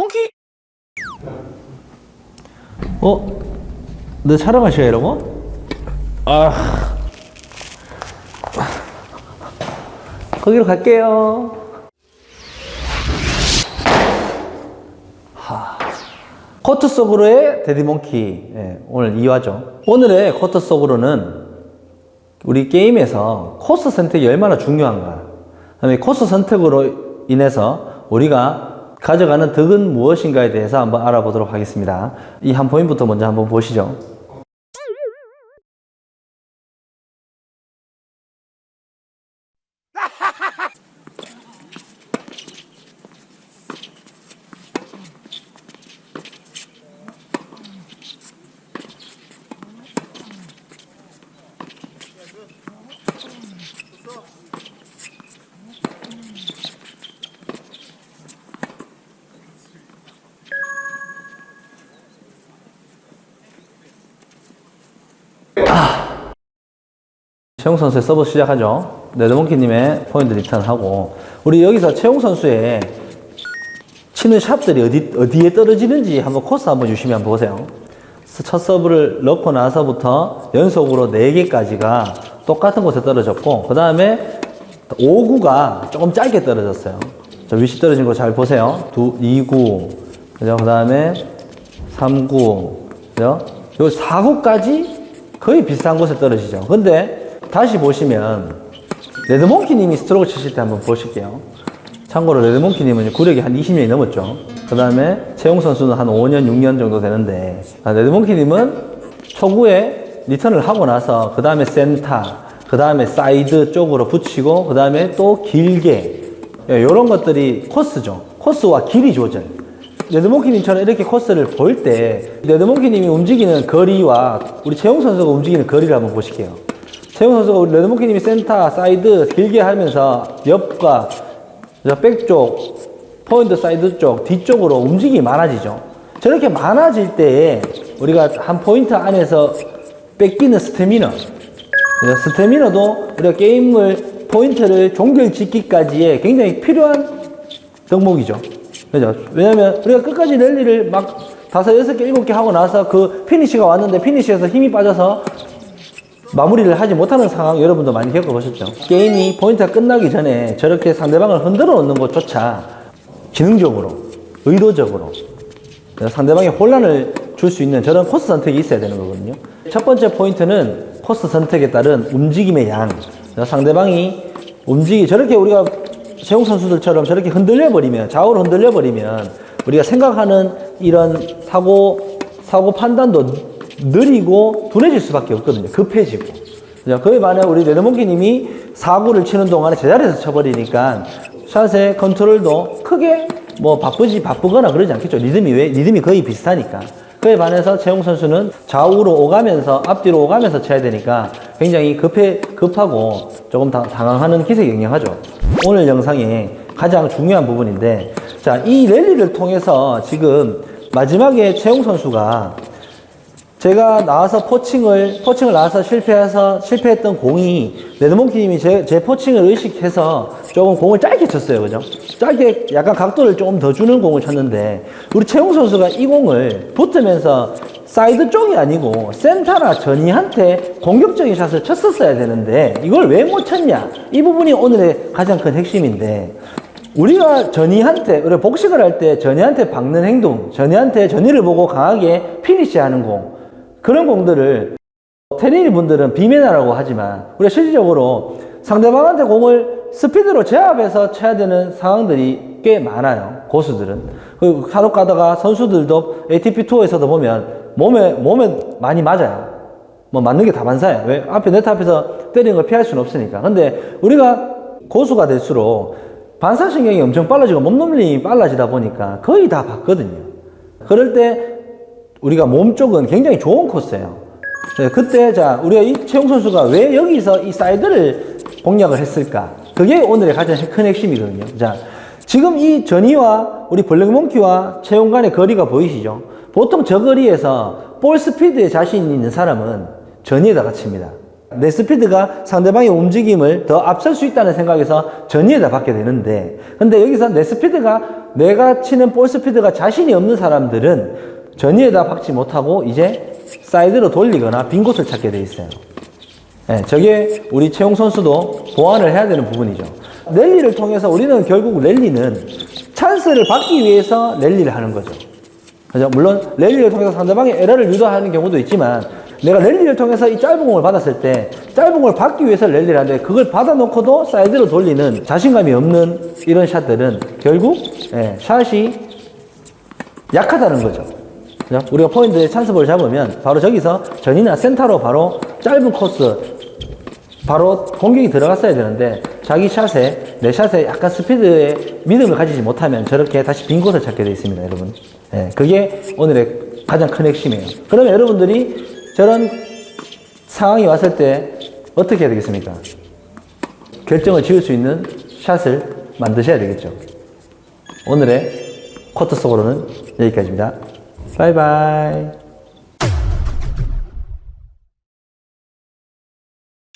몽키 어? 너 촬영하셔야 이러고? 아 거기로 갈게요 하. 코트 속으로의 데디몽키 예, 오늘 2화죠 오늘의 코트 속으로는 우리 게임에서 코스 선택이 얼마나 중요한가 그 다음에 코스 선택으로 인해서 우리가 가져가는 덕은 무엇인가에 대해서 한번 알아보도록 하겠습니다. 이 한 포인트부터 먼저 한번 보시죠 최용 선수의 서브 시작하죠. 레드몽키님의 포핸드 리턴하고 우리 여기서 최용 선수의 치는 샷들이 어디, 어디에 떨어지는지 한번 코스 한번 주시해 보세요. 첫 서브를 넣고 나서부터 연속으로 4개까지가 똑같은 곳에 떨어졌고 그 다음에 5구가 조금 짧게 떨어졌어요. 저 위치 떨어진 거 잘 보세요. 2, 2구 그죠? 그 다음에 3구 그죠? 요 4구까지 거의 비슷한 곳에 떨어지죠. 근데 다시 보시면 레드몽키님이 스트로크 치실 때 한번 보실게요. 참고로 레드몽키님은 구력이 한 20년이 넘었죠. 그 다음에 최용 선수는 한 5년, 6년 정도 되는데 아, 레드몽키님은 초구에 리턴을 하고 나서 그 다음에 센터, 그 다음에 사이드 쪽으로 붙이고 그 다음에 또 길게 이런 것들이 코스죠. 코스와 길이 조절. 레드몽키님처럼 이렇게 코스를 볼 때 레드몽키님이 움직이는 거리와 우리 최용 선수가 움직이는 거리를 한번 보실게요. 최용 선수가 우리 레드몽키님이 센터, 사이드 길게 하면서 옆과 백쪽, 포핸드 사이드 쪽, 뒤쪽으로 움직임이 많아지죠. 저렇게 많아질 때에 우리가 한 포인트 안에서 뺏기는 스태미너. 스태미너도 우리가 게임을, 포인트를 종결 짓기까지의 굉장히 필요한 덕목이죠. 그죠? 왜냐면 우리가 끝까지 랠리를 막 다섯, 여섯 개, 일곱 개 하고 나서 그 피니시가 왔는데 피니시에서 힘이 빠져서 마무리를 하지 못하는 상황 여러분도 많이 겪어보셨죠? 게임이 포인트가 끝나기 전에 저렇게 상대방을 흔들어 놓는 것조차 지능적으로, 의도적으로 상대방에 혼란을 줄 수 있는 저런 코스 선택이 있어야 되는 거거든요. 첫 번째 포인트는 코스 선택에 따른 움직임의 양. 상대방이 움직이 저렇게 우리가 최용 선수들처럼 저렇게 흔들려 버리면 좌우로 흔들려 버리면 우리가 생각하는 이런 사고 사고 판단도 느리고 둔해질 수밖에 없거든요. 급해지고. 그에 반해 우리 레드몽키님이 사구를 치는 동안에 제자리에서 쳐버리니까 샷의 컨트롤도 크게 뭐 바쁘지 바쁘거나 그러지 않겠죠. 리듬이 왜 리듬이 거의 비슷하니까. 그에 반해서 최용 선수는 좌우로 오가면서 앞뒤로 오가면서 쳐야 되니까 굉장히 급해 급하고 조금 당, 당황하는 기색이 영향하죠. 오늘 영상의 가장 중요한 부분인데 자, 이 랠리를 통해서 지금 마지막에 최용 선수가 제가 나와서 포칭을 포칭을 나와서 실패해서 실패했던 공이 레드몽키님이 제, 제 포칭을 의식해서 조금 공을 짧게 쳤어요, 그죠? 짧게 약간 각도를 조금 더 주는 공을 쳤는데 우리 최용 선수가 이 공을 붙으면서 사이드 쪽이 아니고 센터나 전위한테 공격적인 샷을 쳤었어야 되는데 이걸 왜 못 쳤냐? 이 부분이 오늘의 가장 큰 핵심인데 우리가 전위한테 우리 복식을 할 때 전위한테 박는 행동, 전위한테 전위를 보고 강하게 피니시하는 공 그런 공들을 테린이 분들은 비매너라고 하지만 우리가 실질적으로 상대방한테 공을 스피드로 제압해서 쳐야 되는 상황들이 꽤 많아요. 고수들은. 그 간혹 가다가 선수들도 ATP 투어에서도 보면 몸에, 몸에 많이 맞아요. 뭐 맞는 게 다 반사예요. 왜? 앞에 네트 앞에서 때리는 걸 피할 수는 없으니까. 근데 우리가 고수가 될수록 반사신경이 엄청 빨라지고 몸놀림이 빨라지다 보니까 거의 다 봤거든요. 그럴 때 우리가 몸 쪽은 굉장히 좋은 코스예요. 그때 자 우리가 이 최용 선수가 왜 여기서 이 사이드를 공략을 했을까? 그게 오늘의 가장 큰 핵심이거든요. 자 지금 이 전위와 우리 블랙몽키와 최용 간의 거리가 보이시죠? 보통 저 거리에서 볼 스피드에 자신 있는 사람은 전위에다가 칩니다. 내 스피드가 상대방의 움직임을 더 앞설 수 있다는 생각에서 전위에다 받게 되는데 근데 여기서 내 스피드가 내가 치는 볼 스피드가 자신이 없는 사람들은 전위에다 박지 못하고 이제 사이드로 돌리거나 빈 곳을 찾게 돼 있어요. 네, 저게 우리 채용 선수도 보완을 해야 되는 부분이죠. 랠리를 통해서 우리는 결국 랠리는 찬스를 받기 위해서 랠리를 하는 거죠. 그죠? 물론 랠리를 통해서 상대방의 에러를 유도하는 경우도 있지만 내가 랠리를 통해서 이 짧은 공을 받았을 때 짧은 공을 받기 위해서 랠리를 하는데 그걸 받아놓고도 사이드로 돌리는 자신감이 없는 이런 샷들은 결국 예, 샷이 약하다는 거죠. 그죠? 우리가 포인트에 찬스볼 잡으면 바로 저기서 전위나 센터로 바로 짧은 코스 바로 공격이 들어갔어야 되는데 자기 샷에 내 샷에 약간 스피드에 믿음을 가지지 못하면 저렇게 다시 빈 곳을 찾게 되어 있습니다 여러분. 예, 그게 오늘의 가장 큰 핵심이에요. 그러면 여러분들이 저런 상황이 왔을 때 어떻게 해야 되겠습니까? 결정을 지을 수 있는 샷을 만드셔야 되겠죠. 오늘의 코트 속으로는 여기까지입니다 바이바이